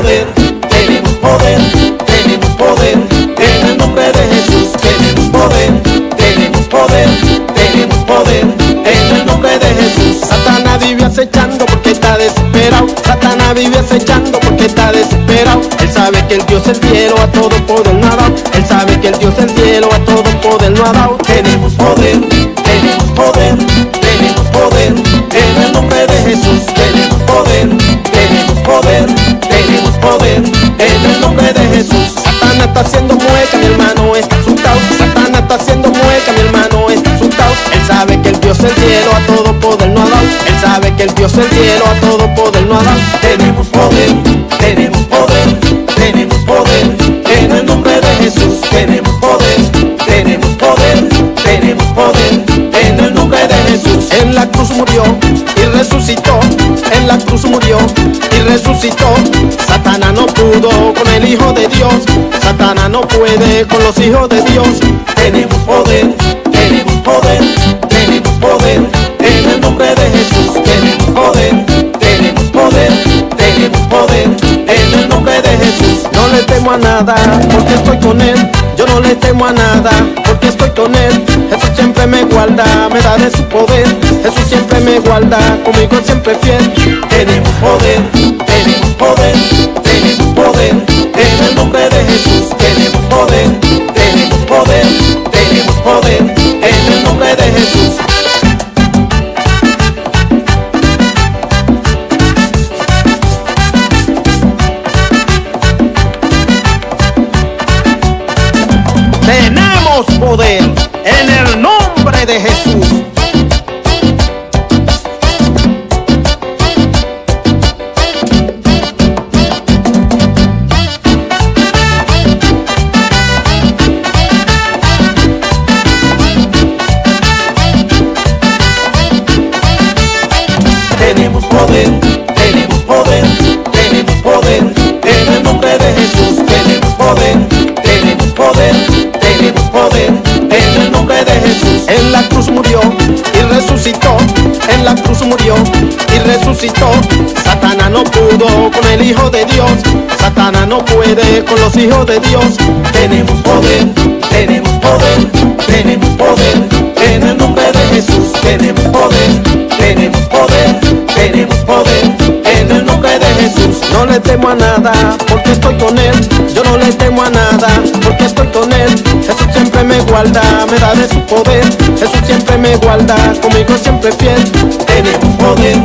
poder, tenemos poder, tenemos poder, en el nombre de Jesús tenemos poder, tenemos poder, tenemos poder, en el nombre de Jesús. Satanás vive acechando porque está desesperado, Satanás vive acechando porque está desesperado. Él sabe que el Dios el cielo a todo poder no ha dado, él sabe que el Dios el cielo a todo poder no ha dado. Tenemos poder, tenemos poder. Está haciendo mueca, mi hermano está asustado. Satana está haciendo mueca, mi hermano está asustado. Él sabe que el Dios del cielo a todo poder no ha dado. Él sabe que el Dios del cielo a todo poder no ha dado. Tenemos poder, tenemos poder, tenemos poder. En el nombre de Jesús tenemos poder, tenemos poder, tenemos poder. En el nombre de Jesús. En la cruz murió y resucitó. En la cruz murió y resucitó. Satana no pudo con el Hijo de Dios. Satana no puede con los hijos de Dios. Tenemos poder, tenemos poder, tenemos poder. En el nombre de Jesús tenemos poder, tenemos poder, tenemos poder. En el nombre de Jesús. No le temo a nada porque estoy con él. Yo no le temo a nada porque estoy con él. Jesús siempre me guarda, me da de su poder. Jesús siempre me guarda, conmigo siempre fiel. Tenemos poder, Tenemos poder en el nombre de Jesús. En la cruz murió y resucitó. Satana no pudo con el Hijo de Dios. Satana no puede con los hijos de Dios. Tenemos poder, tenemos poder, tenemos poder. En el nombre de Jesús tenemos poder, tenemos poder, tenemos poder. En el nombre de Jesús. No le temo a nada porque estoy con él. Yo no le temo a nada porque estoy con él. Jesús siempre me guarda, me da de su poder. Jesús siempre me guarda, conmigo siempre fiel. Tenemos poder,